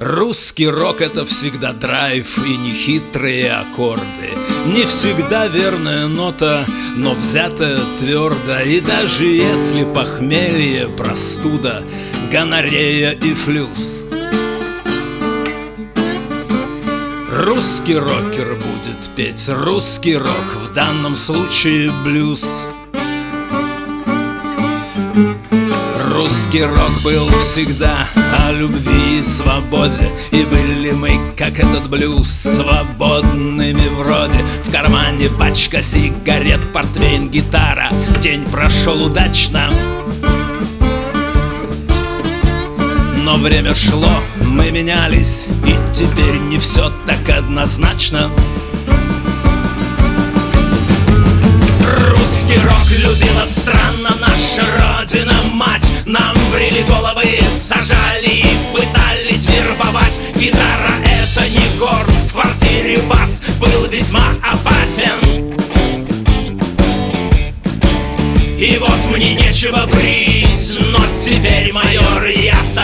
Русский рок — это всегда драйв и нехитрые аккорды. Не всегда верная нота, но взятая твердо И даже если похмелье, простуда, гонорея и флюс. Русский рокер будет петь русский рок, в данном случае блюз. Русский рок был всегда любви и свободе. И были мы, как этот блюз, свободными вроде В кармане пачка сигарет, портвейн, гитара. День прошел удачно. Но время шло, мы менялись. И теперь не все так однозначно И вот мне нечего брить, но теперь, майор, я согласен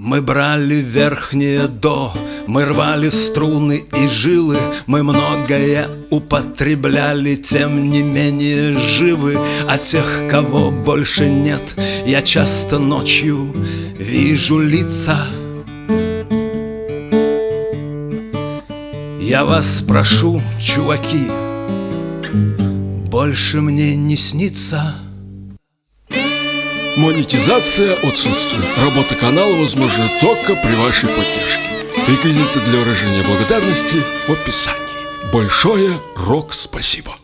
Мы брали верхнее до, мы рвали струны и жилы, мы многое употребляли, тем не менее живы. А тех, кого больше нет, я часто ночью вижу лица. Я вас прошу, чуваки, больше мне не снится. Монетизация отсутствует. Работа канала возможна только при вашей поддержке. Реквизиты для выражения благодарности в описании. Большое рок спасибо.